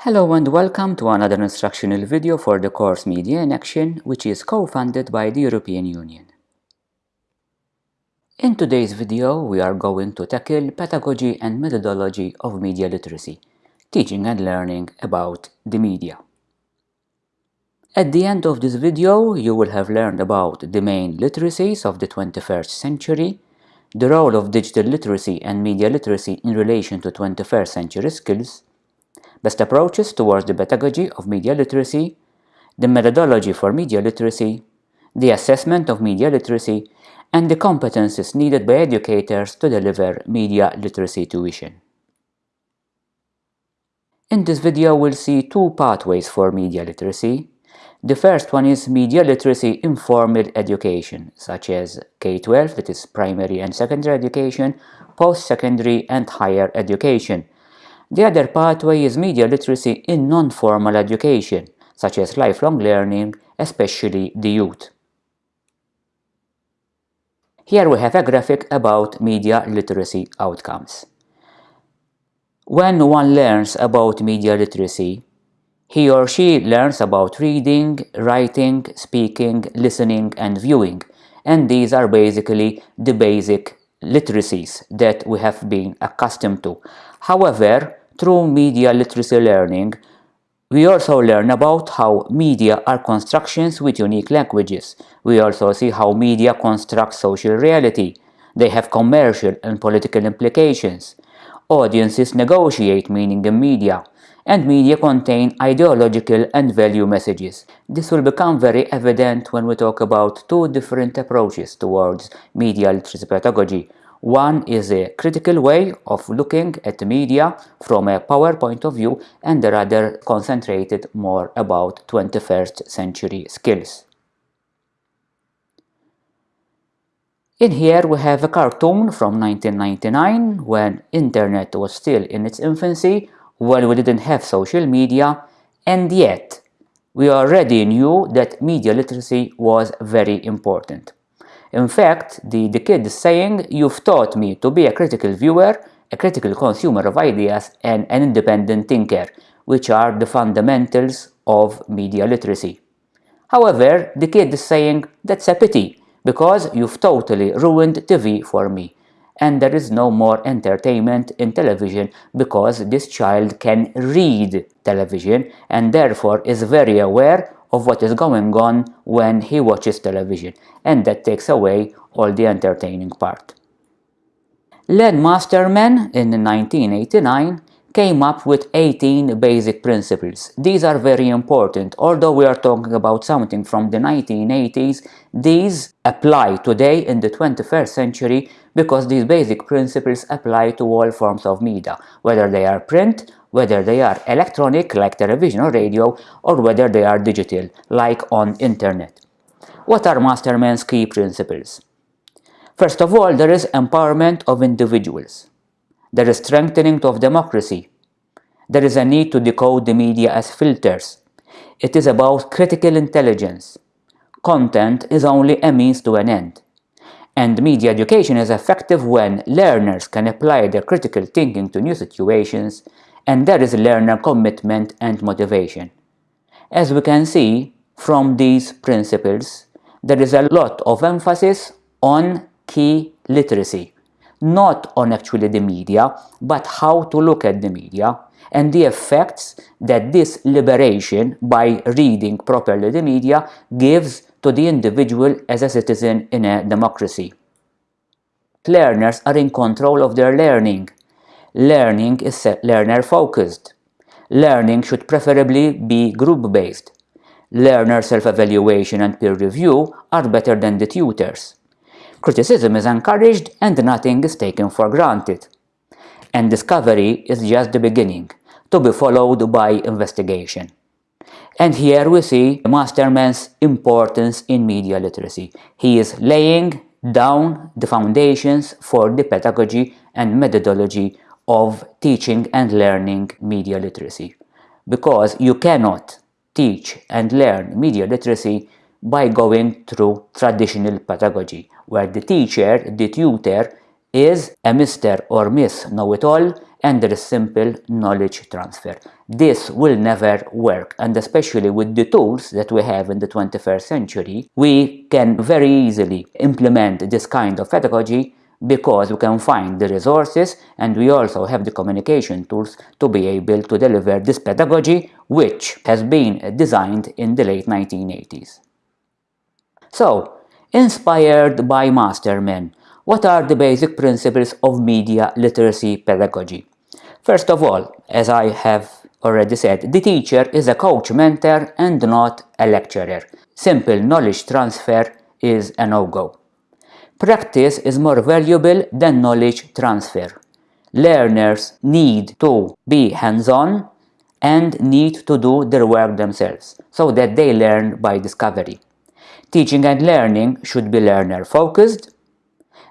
Hello and welcome to another instructional video for the course Media in Action, which is co-funded by the European Union. In today's video, we are going to tackle pedagogy and methodology of media literacy, teaching and learning about the media. At the end of this video, you will have learned about the main literacies of the 21st century, the role of digital literacy and media literacy in relation to 21st century skills, best approaches towards the pedagogy of media literacy, the methodology for media literacy, the assessment of media literacy, and the competences needed by educators to deliver media literacy tuition. In this video, we'll see two pathways for media literacy, the first one is media literacy informal education, such as K-12, that is primary and secondary education, post-secondary and higher education. The other pathway is media literacy in non-formal education, such as lifelong learning, especially the youth. Here we have a graphic about media literacy outcomes. When one learns about media literacy, he or she learns about reading, writing, speaking, listening and viewing and these are basically the basic literacies that we have been accustomed to. However, through media literacy learning, we also learn about how media are constructions with unique languages. We also see how media construct social reality. They have commercial and political implications. Audiences negotiate meaning in media and media contain ideological and value messages. This will become very evident when we talk about two different approaches towards media literacy pedagogy. One is a critical way of looking at media from a power point of view and the other concentrated more about 21st century skills. In here we have a cartoon from 1999 when internet was still in its infancy when we didn't have social media and yet we already knew that media literacy was very important. In fact, the, the kid is saying, you've taught me to be a critical viewer, a critical consumer of ideas and an independent thinker, which are the fundamentals of media literacy. However, the kid is saying, that's a pity, because you've totally ruined TV for me and there is no more entertainment in television because this child can read television and therefore is very aware of what is going on when he watches television and that takes away all the entertaining part. Len Masterman in 1989 came up with 18 basic principles. These are very important. Although we are talking about something from the 1980s, these apply today in the 21st century because these basic principles apply to all forms of media, whether they are print, whether they are electronic like television or radio, or whether they are digital like on internet. What are Masterman's key principles? First of all, there is empowerment of individuals. There is strengthening of democracy. There is a need to decode the media as filters. It is about critical intelligence. Content is only a means to an end. And media education is effective when learners can apply their critical thinking to new situations and there is learner commitment and motivation. As we can see from these principles, there is a lot of emphasis on key literacy not on actually the media, but how to look at the media and the effects that this liberation by reading properly the media gives to the individual as a citizen in a democracy. Learners are in control of their learning. Learning is learner-focused. Learning should preferably be group-based. Learner self-evaluation and peer review are better than the tutors. Criticism is encouraged and nothing is taken for granted. And discovery is just the beginning, to be followed by investigation. And here we see Masterman's importance in media literacy. He is laying down the foundations for the pedagogy and methodology of teaching and learning media literacy. Because you cannot teach and learn media literacy by going through traditional pedagogy, where the teacher, the tutor, is a Mr. or Miss Know-it-all and there is simple knowledge transfer. this will never work and especially with the tools that we have in the 21st century we can very easily implement this kind of pedagogy because we can find the resources and we also have the communication tools to be able to deliver this pedagogy which has been designed in the late 1980s. So, inspired by Masterman, what are the basic principles of media literacy pedagogy? First of all, as I have already said, the teacher is a coach mentor and not a lecturer. Simple knowledge transfer is a no-go. Practice is more valuable than knowledge transfer. Learners need to be hands-on and need to do their work themselves so that they learn by discovery. Teaching and learning should be learner-focused.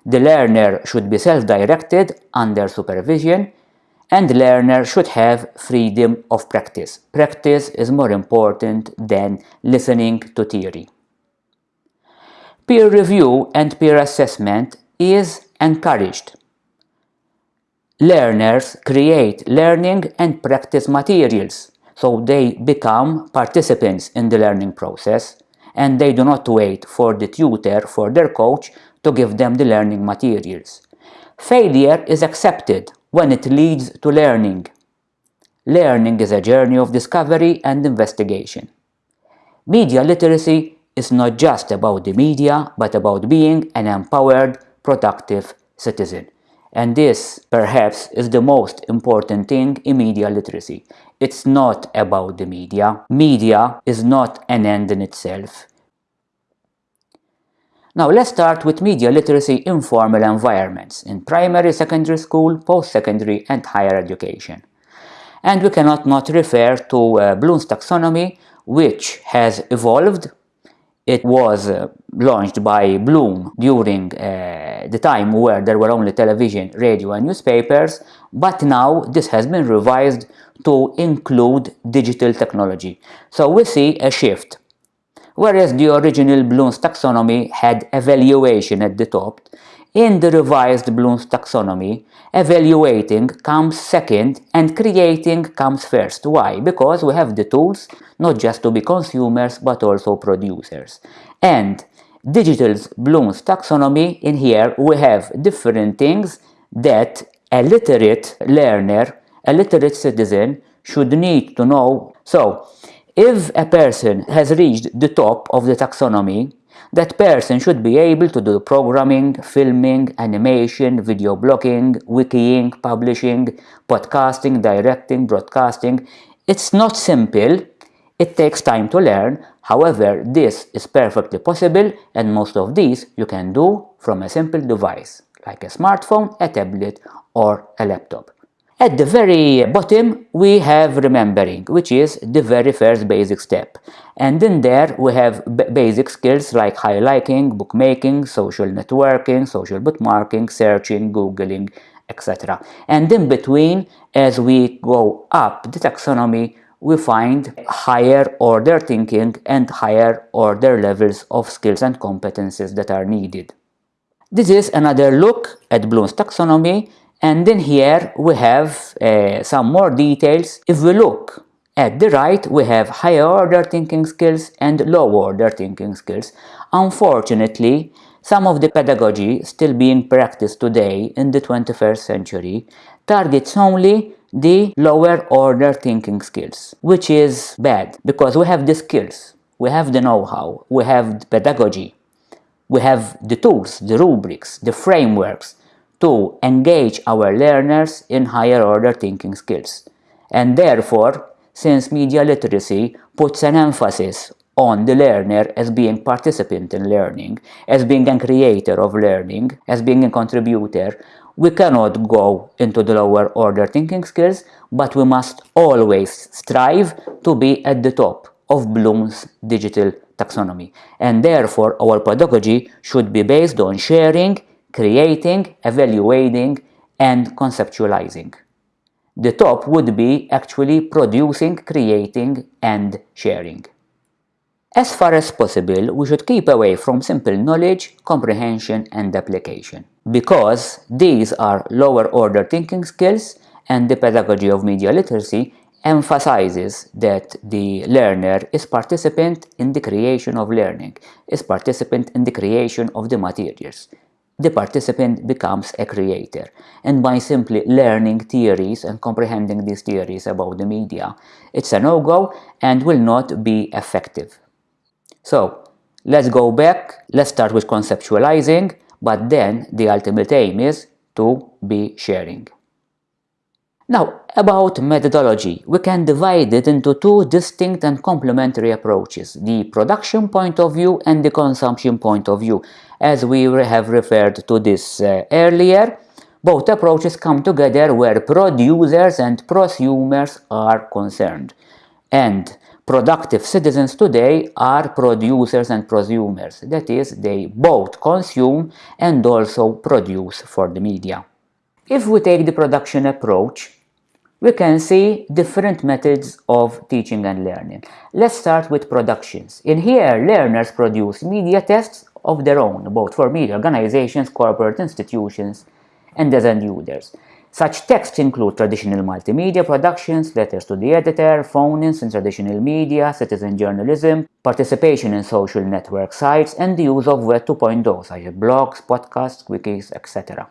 The learner should be self-directed under supervision and learner should have freedom of practice. Practice is more important than listening to theory. Peer review and peer assessment is encouraged. Learners create learning and practice materials, so they become participants in the learning process and they do not wait for the tutor, for their coach, to give them the learning materials. Failure is accepted when it leads to learning. Learning is a journey of discovery and investigation. Media literacy is not just about the media, but about being an empowered, productive citizen. And this, perhaps, is the most important thing in media literacy. It's not about the media. Media is not an end in itself. Now let's start with media literacy in formal environments, in primary, secondary school, post-secondary and higher education. And we cannot not refer to uh, Bloom's taxonomy, which has evolved it was uh, launched by Bloom during uh, the time where there were only television, radio and newspapers, but now this has been revised to include digital technology. So we see a shift. Whereas the original Bloom's taxonomy had evaluation at the top, in the revised Bloom's taxonomy, evaluating comes second and creating comes first. Why? Because we have the tools not just to be consumers but also producers. And Digital's Bloom's taxonomy, in here we have different things that a literate learner, a literate citizen should need to know. So, if a person has reached the top of the taxonomy, that person should be able to do programming, filming, animation, video blogging, wikiing, publishing, podcasting, directing, broadcasting. It's not simple, it takes time to learn, however this is perfectly possible and most of these you can do from a simple device like a smartphone, a tablet or a laptop. At the very bottom we have remembering, which is the very first basic step. And in there we have basic skills like highlighting, bookmarking, social networking, social bookmarking, searching, googling, etc. And in between, as we go up the taxonomy, we find higher order thinking and higher order levels of skills and competencies that are needed. This is another look at Bloom's taxonomy and then here we have uh, some more details. If we look at the right, we have higher order thinking skills and low order thinking skills. Unfortunately, some of the pedagogy still being practiced today in the 21st century targets only the lower order thinking skills, which is bad because we have the skills, we have the know-how, we have the pedagogy, we have the tools, the rubrics, the frameworks, to engage our learners in higher order thinking skills. And therefore, since media literacy puts an emphasis on the learner as being participant in learning, as being a creator of learning, as being a contributor, we cannot go into the lower order thinking skills, but we must always strive to be at the top of Bloom's digital taxonomy. And therefore, our pedagogy should be based on sharing creating, evaluating, and conceptualizing. The top would be actually producing, creating, and sharing. As far as possible, we should keep away from simple knowledge, comprehension, and application, because these are lower order thinking skills and the pedagogy of media literacy emphasizes that the learner is participant in the creation of learning, is participant in the creation of the materials. The participant becomes a creator, and by simply learning theories and comprehending these theories about the media, it's a no-go and will not be effective. So, let's go back, let's start with conceptualizing, but then the ultimate aim is to be sharing. Now, about methodology, we can divide it into two distinct and complementary approaches, the production point of view and the consumption point of view. As we have referred to this uh, earlier, both approaches come together where producers and prosumers are concerned. And productive citizens today are producers and prosumers, that is, they both consume and also produce for the media. If we take the production approach, we can see different methods of teaching and learning. Let's start with productions. In here, learners produce media texts of their own, both for media organizations, corporate institutions, and as end users. Such texts include traditional multimedia productions, letters to the editor, phone-ins in traditional media, citizen journalism, participation in social network sites, and the use of Web 2.0 such as blogs, podcasts, wikis, etc.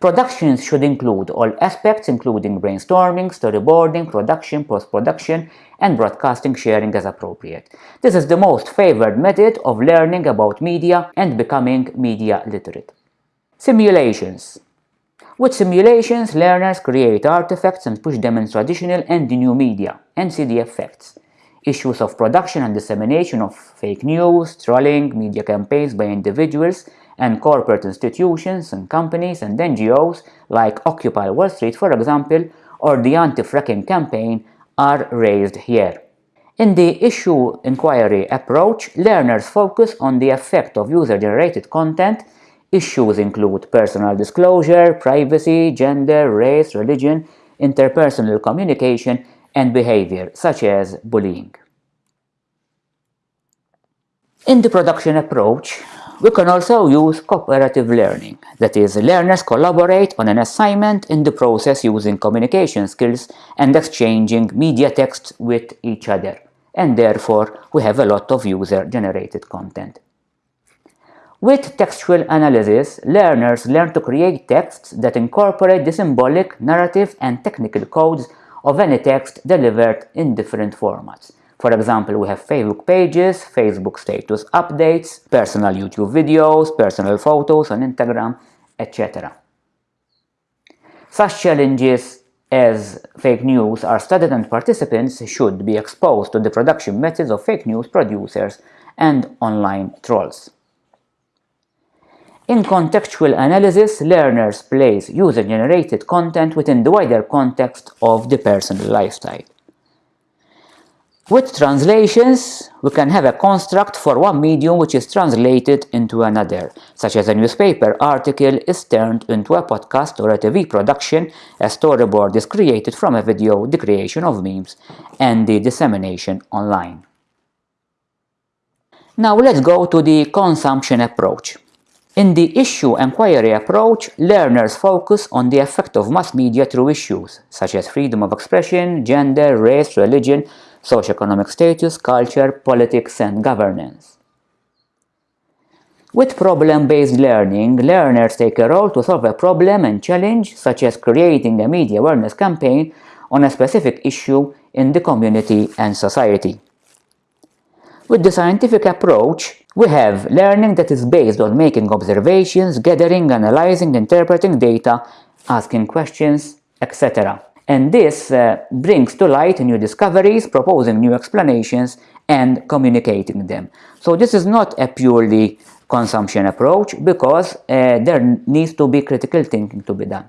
Productions should include all aspects including brainstorming, storyboarding, production, post-production, and broadcasting sharing as appropriate. This is the most favored method of learning about media and becoming media literate. Simulations With simulations, learners create artifacts and push them in traditional and new media and see the effects. Issues of production and dissemination of fake news, trolling, media campaigns by individuals, and corporate institutions and companies and NGOs like Occupy Wall Street, for example, or the anti-fracking campaign are raised here. In the issue inquiry approach, learners focus on the effect of user-generated content. Issues include personal disclosure, privacy, gender, race, religion, interpersonal communication, and behavior, such as bullying. In the production approach, we can also use cooperative learning, that is, learners collaborate on an assignment in the process using communication skills and exchanging media texts with each other, and therefore we have a lot of user-generated content. With textual analysis, learners learn to create texts that incorporate the symbolic, narrative, and technical codes of any text delivered in different formats, for example, we have Facebook pages, Facebook status updates, personal YouTube videos, personal photos on Instagram, etc. Such challenges as fake news are studied and participants should be exposed to the production methods of fake news producers and online trolls. In contextual analysis, learners place user-generated content within the wider context of the personal lifestyle. With translations, we can have a construct for one medium which is translated into another, such as a newspaper article is turned into a podcast or a TV production, a storyboard is created from a video, the creation of memes, and the dissemination online. Now let's go to the consumption approach. In the issue inquiry approach, learners focus on the effect of mass media through issues, such as freedom of expression, gender, race, religion, socioeconomic status, culture, politics, and governance. With problem-based learning, learners take a role to solve a problem and challenge, such as creating a media awareness campaign on a specific issue in the community and society. With the scientific approach, we have learning that is based on making observations, gathering, analyzing, interpreting data, asking questions, etc and this uh, brings to light new discoveries, proposing new explanations, and communicating them. So this is not a purely consumption approach because uh, there needs to be critical thinking to be done.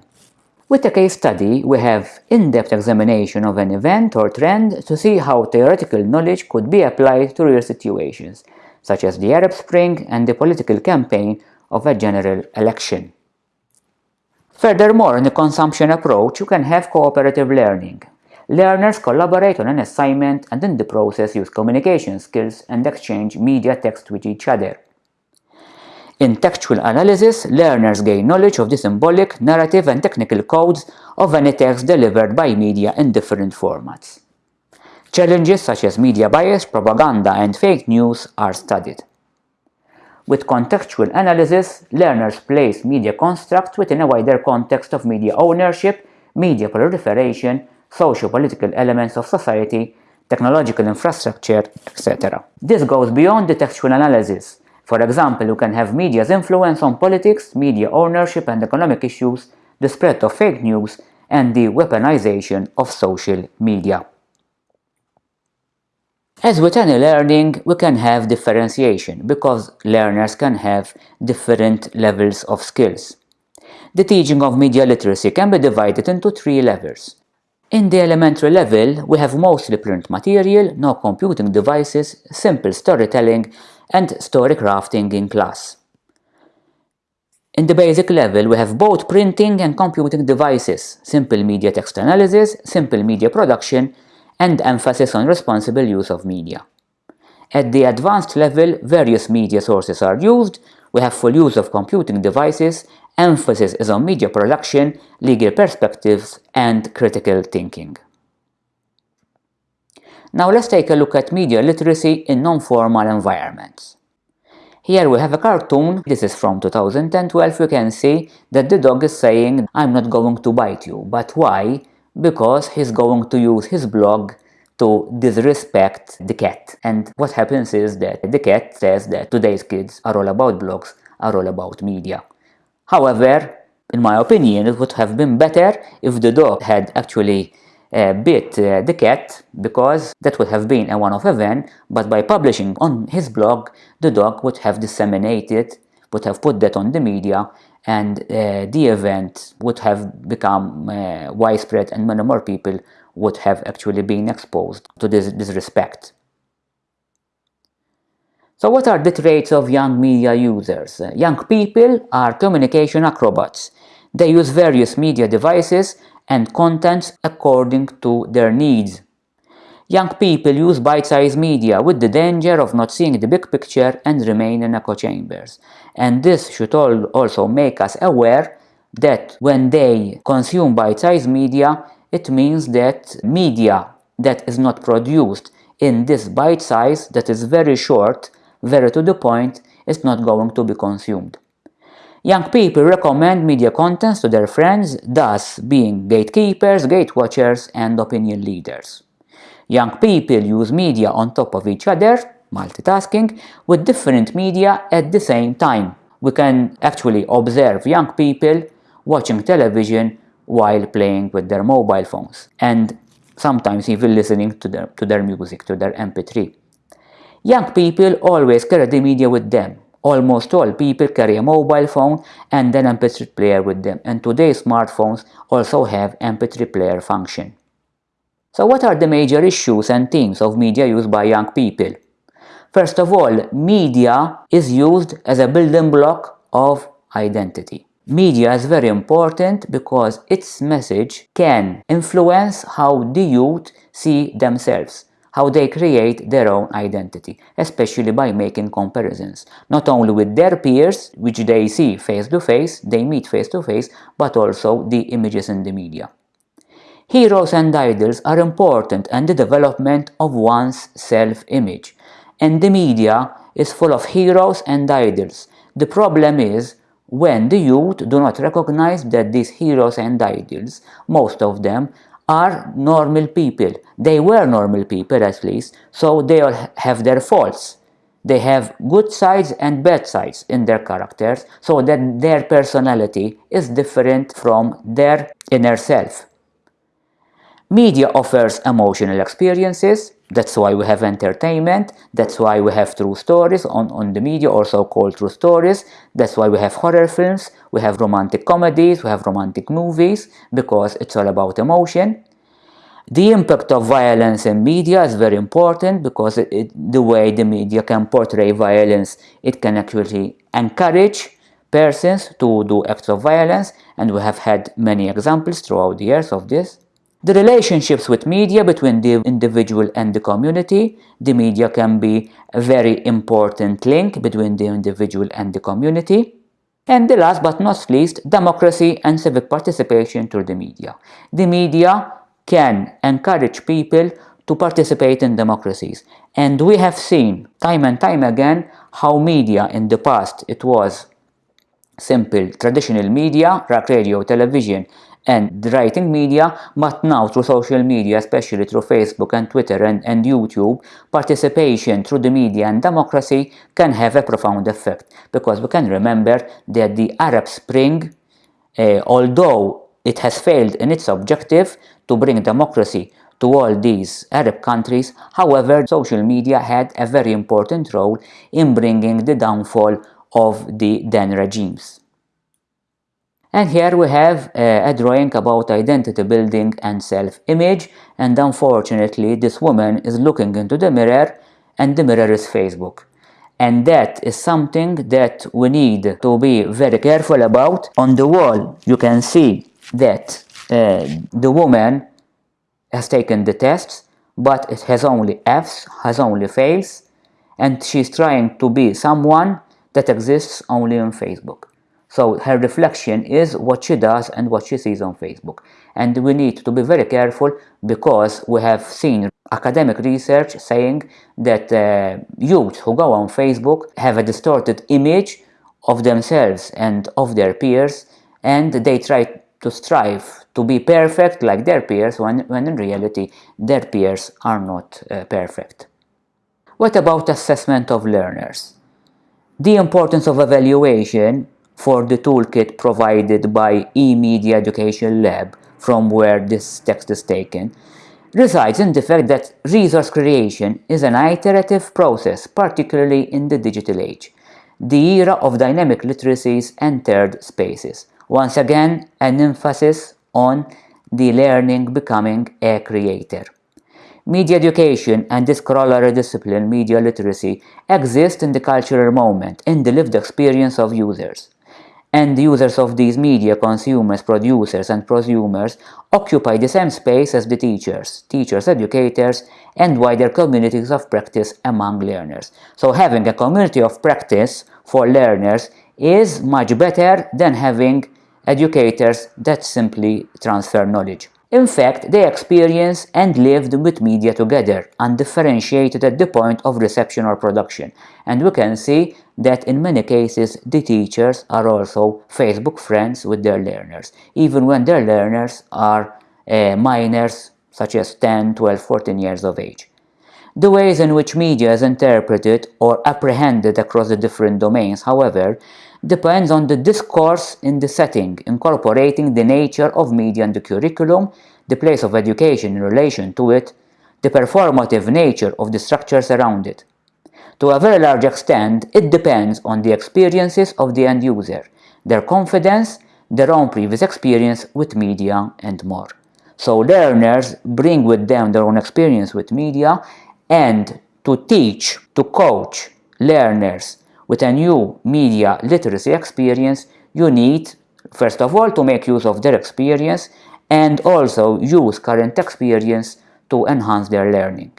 With a case study, we have in-depth examination of an event or trend to see how theoretical knowledge could be applied to real situations, such as the Arab Spring and the political campaign of a general election. Furthermore, in the consumption approach, you can have cooperative learning. Learners collaborate on an assignment and in the process use communication skills and exchange media text with each other. In textual analysis, learners gain knowledge of the symbolic, narrative and technical codes of any text delivered by media in different formats. Challenges such as media bias, propaganda and fake news are studied. With contextual analysis, learners place media constructs within a wider context of media ownership, media proliferation, socio-political elements of society, technological infrastructure, etc. This goes beyond the textual analysis. For example, you can have media's influence on politics, media ownership and economic issues, the spread of fake news, and the weaponization of social media. As with any learning, we can have differentiation because learners can have different levels of skills. The teaching of media literacy can be divided into three levels. In the elementary level, we have mostly print material, no computing devices, simple storytelling, and story crafting in class. In the basic level, we have both printing and computing devices, simple media text analysis, simple media production, and emphasis on responsible use of media. At the advanced level, various media sources are used, we have full use of computing devices, emphasis is on media production, legal perspectives, and critical thinking. Now let's take a look at media literacy in non-formal environments. Here we have a cartoon, this is from 2012, you can see that the dog is saying, I'm not going to bite you, but why? Because he's going to use his blog to disrespect the cat. And what happens is that the cat says that today's kids are all about blogs, are all about media. However, in my opinion, it would have been better if the dog had actually uh, bit uh, the cat because that would have been a one-off event, but by publishing on his blog, the dog would have disseminated, would have put that on the media and uh, the event would have become uh, widespread and many more people would have actually been exposed to this disrespect. So what are the traits of young media users? Young people are communication acrobats. They use various media devices and contents according to their needs. Young people use bite-sized media with the danger of not seeing the big picture and remain in echo chambers. And this should also make us aware that when they consume bite-sized media, it means that media that is not produced in this bite size that is very short, very to the point, is not going to be consumed. Young people recommend media contents to their friends, thus being gatekeepers, gatewatchers, and opinion leaders. Young people use media on top of each other, multitasking, with different media at the same time. We can actually observe young people watching television while playing with their mobile phones and sometimes even listening to their, to their music, to their MP3. Young people always carry the media with them. Almost all people carry a mobile phone and an MP3 player with them and today's smartphones also have MP3 player function. So what are the major issues and themes of media used by young people? First of all, media is used as a building block of identity. Media is very important because its message can influence how the youth see themselves, how they create their own identity, especially by making comparisons, not only with their peers, which they see face to face, they meet face to face, but also the images in the media. Heroes and idols are important in the development of one's self-image, and the media is full of heroes and idols. The problem is when the youth do not recognize that these heroes and idols, most of them, are normal people. They were normal people at least, so they all have their faults. They have good sides and bad sides in their characters, so that their personality is different from their inner self. Media offers emotional experiences, that's why we have entertainment, that's why we have true stories on, on the media, or so-called true stories, that's why we have horror films, we have romantic comedies, we have romantic movies, because it's all about emotion. The impact of violence in media is very important because it, it, the way the media can portray violence, it can actually encourage persons to do acts of violence. And we have had many examples throughout the years of this. The relationships with media between the individual and the community. The media can be a very important link between the individual and the community. And the last but not least, democracy and civic participation through the media. The media can encourage people to participate in democracies. And we have seen time and time again how media in the past, it was simple traditional media, like radio, television, and the writing media, but now through social media, especially through Facebook and Twitter and, and YouTube, participation through the media and democracy can have a profound effect. Because we can remember that the Arab Spring, uh, although it has failed in its objective to bring democracy to all these Arab countries, however, social media had a very important role in bringing the downfall of the then regimes. And here we have uh, a drawing about identity building and self-image and unfortunately this woman is looking into the mirror and the mirror is Facebook. And that is something that we need to be very careful about. On the wall you can see that uh, the woman has taken the tests but it has only F's, has only fails and she's trying to be someone that exists only on Facebook. So her reflection is what she does and what she sees on Facebook. And we need to be very careful because we have seen academic research saying that uh, youth who go on Facebook have a distorted image of themselves and of their peers and they try to strive to be perfect like their peers when, when in reality their peers are not uh, perfect. What about assessment of learners? The importance of evaluation for the toolkit provided by eMedia Education Lab from where this text is taken resides in the fact that resource creation is an iterative process, particularly in the digital age. The era of dynamic literacies entered spaces. Once again, an emphasis on the learning becoming a creator. Media education and this corollary discipline, media literacy, exist in the cultural moment, in the lived experience of users and users of these media, consumers, producers and prosumers occupy the same space as the teachers, teachers, educators and wider communities of practice among learners. So having a community of practice for learners is much better than having educators that simply transfer knowledge. In fact, they experienced and lived with media together, undifferentiated at the point of reception or production. And we can see that in many cases the teachers are also Facebook friends with their learners, even when their learners are uh, minors such as 10, 12, 14 years of age. The ways in which media is interpreted or apprehended across the different domains, however, depends on the discourse in the setting, incorporating the nature of media in the curriculum, the place of education in relation to it, the performative nature of the structures around it. To a very large extent, it depends on the experiences of the end user, their confidence, their own previous experience with media, and more. So learners bring with them their own experience with media and to teach, to coach learners with a new media literacy experience, you need, first of all, to make use of their experience and also use current experience to enhance their learning.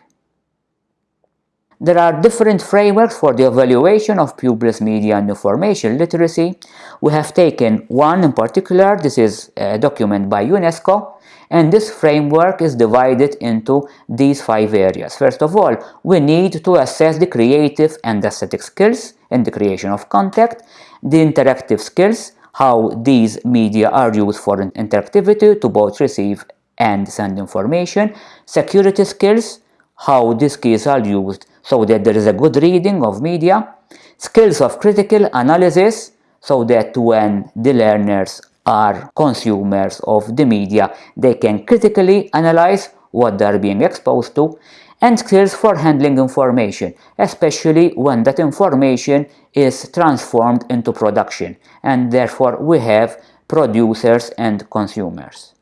There are different frameworks for the evaluation of pupils' media and information literacy. We have taken one in particular, this is a document by UNESCO, and this framework is divided into these five areas. First of all, we need to assess the creative and aesthetic skills in the creation of content, the interactive skills, how these media are used for interactivity to both receive and send information, security skills, how these keys are used so that there is a good reading of media, skills of critical analysis so that when the learners are consumers of the media, they can critically analyze what they are being exposed to, and skills for handling information, especially when that information is transformed into production, and therefore we have producers and consumers.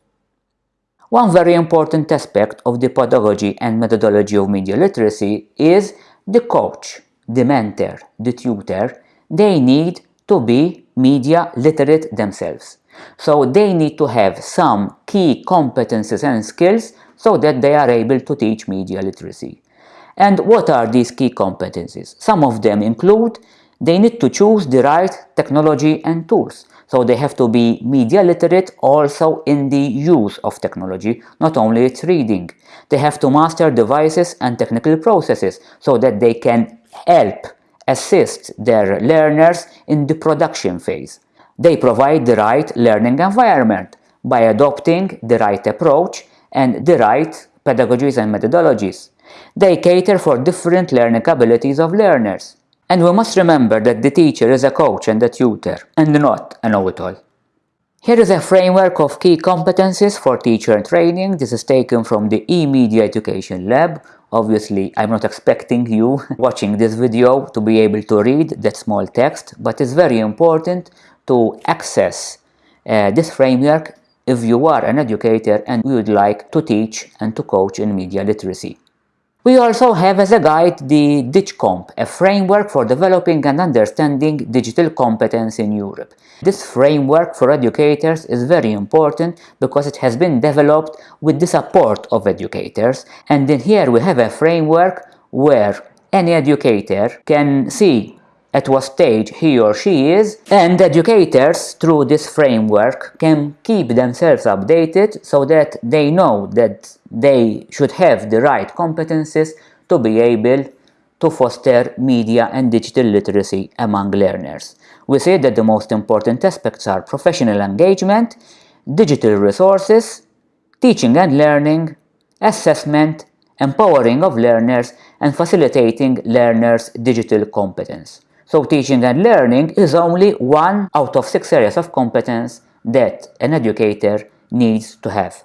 One very important aspect of the pedagogy and methodology of media literacy is the coach, the mentor, the tutor, they need to be media literate themselves. So they need to have some key competences and skills so that they are able to teach media literacy. And what are these key competencies? Some of them include they need to choose the right technology and tools. So they have to be media literate also in the use of technology, not only its reading. They have to master devices and technical processes so that they can help assist their learners in the production phase. They provide the right learning environment by adopting the right approach and the right pedagogies and methodologies. They cater for different learning abilities of learners. And we must remember that the teacher is a coach and a tutor, and not a know-it-all. Here is a framework of key competencies for teacher training. This is taken from the eMedia Education Lab. Obviously, I'm not expecting you watching this video to be able to read that small text, but it's very important to access uh, this framework if you are an educator and you would like to teach and to coach in media literacy. We also have as a guide the DigComp, a framework for developing and understanding digital competence in Europe. This framework for educators is very important because it has been developed with the support of educators and in here we have a framework where any educator can see at what stage he or she is and educators through this framework can keep themselves updated so that they know that they should have the right competences to be able to foster media and digital literacy among learners. We say that the most important aspects are professional engagement, digital resources, teaching and learning, assessment, empowering of learners and facilitating learners' digital competence. So teaching and learning is only one out of six areas of competence that an educator needs to have.